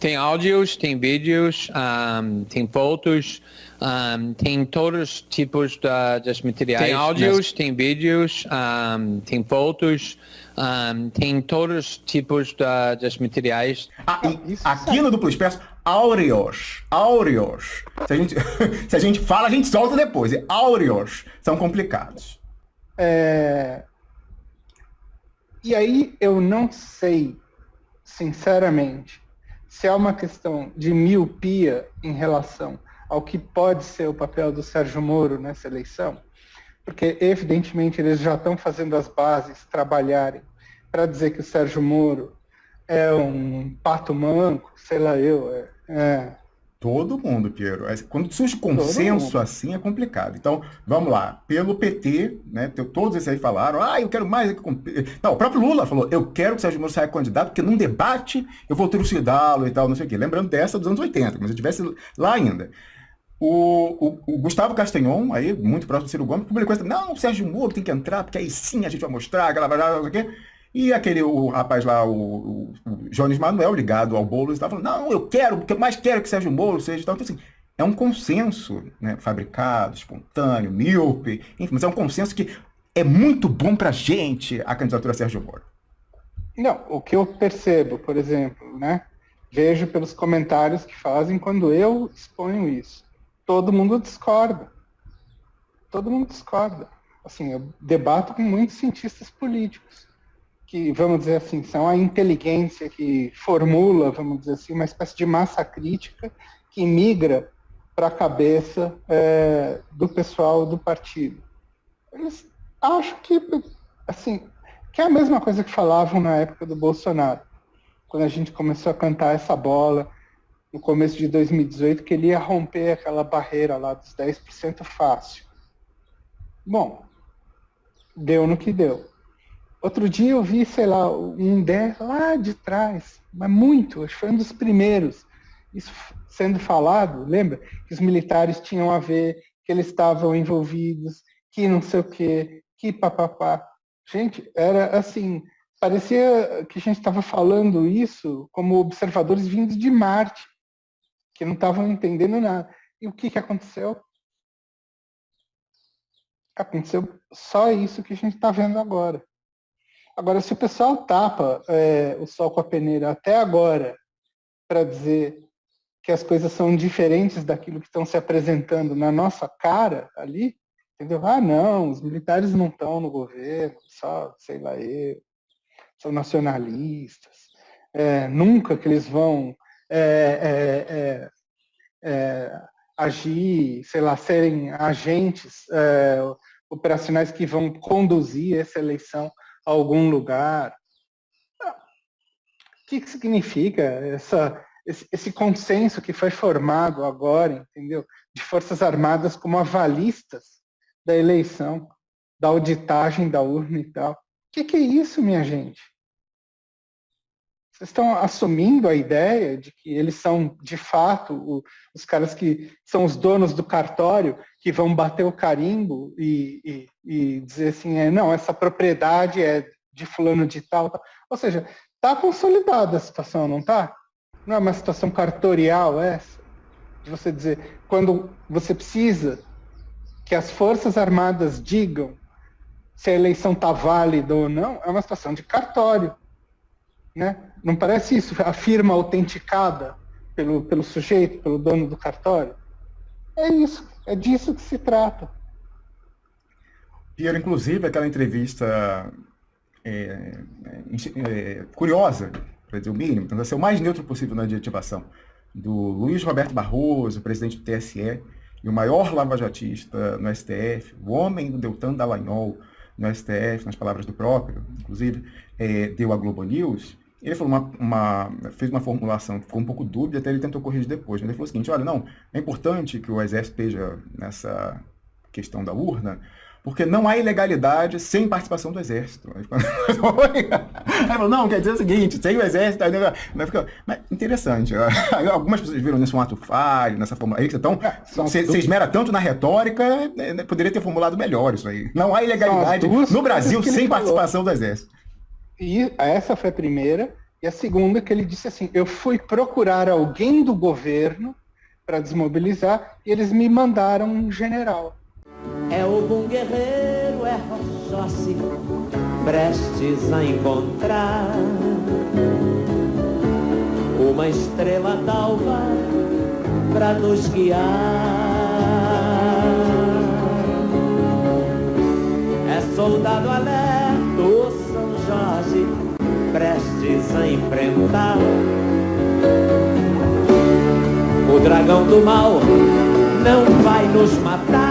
Tem áudios, tem vídeos, um, tem fotos, um, tem todos os tipos de, dos materiais. Tem áudios, tem vídeos, um, tem fotos, tem todos os tipos de, dos materiais. Ah, aqui no Duplo Expresso, áureos, áureos. Se a, gente, se a gente fala, a gente solta depois. E áureos são complicados. É... E aí eu não sei, sinceramente, se é uma questão de miopia em relação ao que pode ser o papel do Sérgio Moro nessa eleição, porque evidentemente eles já estão fazendo as bases trabalharem para dizer que o Sérgio Moro é um pato manco, sei lá eu, é, é Todo mundo, Piero. Quando surge consenso assim é complicado. Então, vamos lá. Pelo PT, né, todos esses aí falaram, ah, eu quero mais. Não, o próprio Lula falou, eu quero que o Sérgio Moro saia candidato, porque num debate eu vou trucidá-lo e tal, não sei o quê. Lembrando dessa dos anos 80, mas eu estivesse lá ainda. O, o, o, Gustavo Castanhon, aí, muito próximo do Ciro Gomes, publicou isso. Não, o Sérgio Moro tem que entrar, porque aí sim a gente vai mostrar, aquela, não sei o quê. E aquele o rapaz lá, o, o, o Jones Manuel, ligado ao Boulos, estava falando, não, eu quero, porque mais quero que Sérgio Moro seja tal. Então, assim, é um consenso né, fabricado, espontâneo, míope, enfim, mas é um consenso que é muito bom para a gente a candidatura Sérgio Moro. Não, o que eu percebo, por exemplo, né, vejo pelos comentários que fazem quando eu exponho isso. Todo mundo discorda. Todo mundo discorda. Assim, eu debato com muitos cientistas políticos que, vamos dizer assim, são a inteligência que formula, vamos dizer assim, uma espécie de massa crítica que migra para a cabeça é, do pessoal do partido. Eles acham que, assim, que é a mesma coisa que falavam na época do Bolsonaro, quando a gente começou a cantar essa bola no começo de 2018, que ele ia romper aquela barreira lá dos 10% fácil. Bom, deu no que deu. Outro dia eu vi, sei lá, um DER lá de trás, mas muito, acho que foi um dos primeiros, isso sendo falado, lembra? Que os militares tinham a ver, que eles estavam envolvidos, que não sei o quê, que papapá. Gente, era assim, parecia que a gente estava falando isso como observadores vindos de Marte, que não estavam entendendo nada. E o que, que aconteceu? Aconteceu só isso que a gente está vendo agora. Agora, se o pessoal tapa é, o sol com a peneira até agora para dizer que as coisas são diferentes daquilo que estão se apresentando na nossa cara ali, entendeu? Ah, não, os militares não estão no governo, só, sei lá, eu, são nacionalistas, é, nunca que eles vão é, é, é, é agir, sei lá, serem agentes operacionais que vão conduzir essa eleição algum lugar. O que, que significa essa, esse, esse, consenso que foi formado agora, entendeu? De Forças Armadas como avalistas da eleição, da auditagem da urna e tal. O que, que é isso, minha gente? Vocês estão assumindo a ideia de que eles são, de fato, o, os caras que são os donos do cartório, que vão bater o carimbo e, e, e dizer assim, é, não, essa propriedade é de fulano de tal. tal. Ou seja, está consolidada a situação, não está? Não é uma situação cartorial essa? De você dizer, quando você precisa que as Forças Armadas digam se a eleição está válida ou não, é uma situação de cartório. Né? Não parece isso? A firma autenticada pelo, pelo sujeito, pelo dono do cartório? É isso, é disso que se trata. Piero, inclusive, aquela entrevista é, é, é curiosa, para dizer o mínimo, tentando ser o mais neutro possível na adjetivação, do Luiz Roberto Barroso, presidente do TSE, e o maior lavajatista no STF, o homem do Deltan Dallagnol no STF, nas palavras do próprio, inclusive, é, deu a Globo News, ele falou uma, uma, fez uma formulação que ficou um pouco dúbia, até ele tentou corrigir depois. Mas ele falou o seguinte, olha, não, é importante que o Exército esteja nessa questão da urna, porque não há ilegalidade sem participação do Exército. Aí falou, não, quer dizer o seguinte, sem o Exército... Aí, fica, mas interessante, algumas pessoas viram nisso um ato falho, nessa formulação. Então, é, você, você esmera tanto na retórica, né, né, poderia ter formulado melhor isso aí. Não há ilegalidade no Brasil sem participação do Exército. E essa foi a primeira. E a segunda que ele disse assim, eu fui procurar alguém do governo para desmobilizar e eles me mandaram um general. O bom guerreiro, é Rochossi, prestes a encontrar uma estrela d'alva para nos guiar. É soldado alerta, São Jorge, prestes a enfrentar o dragão do mal não vai nos matar